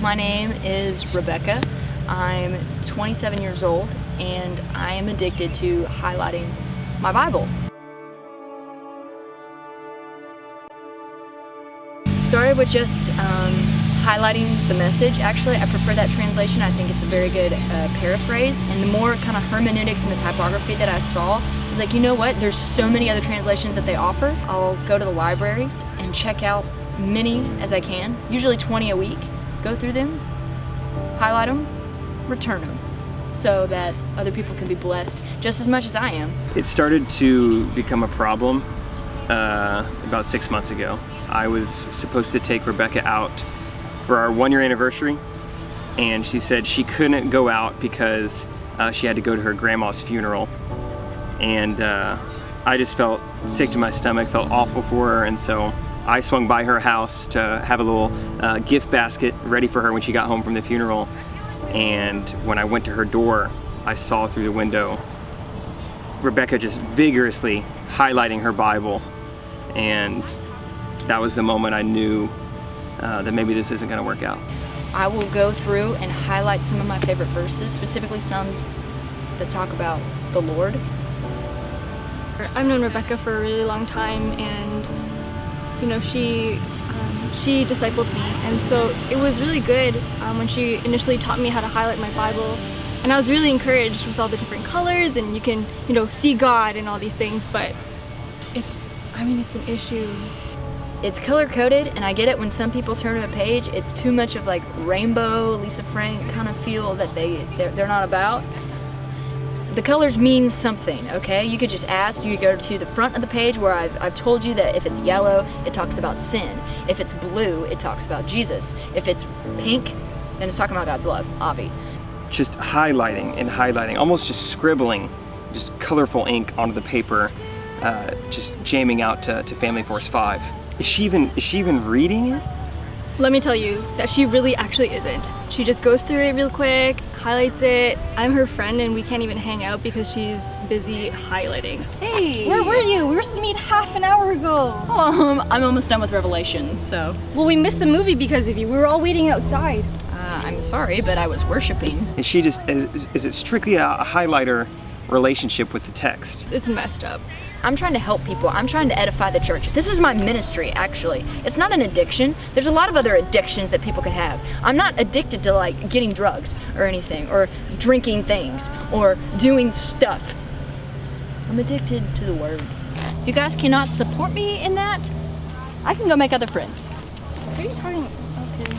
My name is Rebecca. I'm 27 years old and I am addicted to highlighting my Bible. Started with just um, highlighting the message. Actually, I prefer that translation. I think it's a very good uh, paraphrase. And the more kind of hermeneutics and the typography that I saw, I was like, you know what? There's so many other translations that they offer. I'll go to the library and check out many as I can, usually 20 a week, go through them, highlight them, return them so that other people can be blessed just as much as I am. It started to become a problem uh, about six months ago. I was supposed to take Rebecca out for our one year anniversary and she said she couldn't go out because uh, she had to go to her grandma's funeral and uh, I just felt sick to my stomach, felt awful for her and so I swung by her house to have a little uh, gift basket ready for her when she got home from the funeral and when I went to her door I saw through the window Rebecca just vigorously highlighting her Bible and that was the moment I knew uh, that maybe this isn't going to work out. I will go through and highlight some of my favorite verses, specifically some that talk about the Lord. I've known Rebecca for a really long time and you know she um, she discipled me. And so it was really good um, when she initially taught me how to highlight my Bible. And I was really encouraged with all the different colors and you can you know see God and all these things but it's I mean it's an issue. It's color coded and I get it when some people turn to a page. It's too much of like rainbow Lisa Frank kind of feel that they they're, they're not about the colors mean something okay? You could just ask you could go to the front of the page where I've, I've told you that if it's yellow it talks about sin. If it's blue it talks about Jesus. If it's pink then it's talking about God's love Avi just highlighting and highlighting almost just scribbling just colorful ink onto the paper uh, just jamming out to, to Family Force 5 is she even is she even reading it? Let me tell you that she really actually isn't. She just goes through it real quick, highlights it. I'm her friend and we can't even hang out because she's busy highlighting. Hey! Where were you? We were supposed to meet half an hour ago. Um, I'm almost done with Revelation, so. Well, we missed the movie because of you. We were all waiting outside. Uh, I'm sorry, but I was worshiping. Is she just, is, is it strictly a, a highlighter relationship with the text. It's messed up. I'm trying to help people. I'm trying to edify the church. This is my ministry, actually. It's not an addiction. There's a lot of other addictions that people could have. I'm not addicted to like getting drugs or anything, or drinking things, or doing stuff. I'm addicted to the word. If you guys cannot support me in that, I can go make other friends. What are you talking? Okay.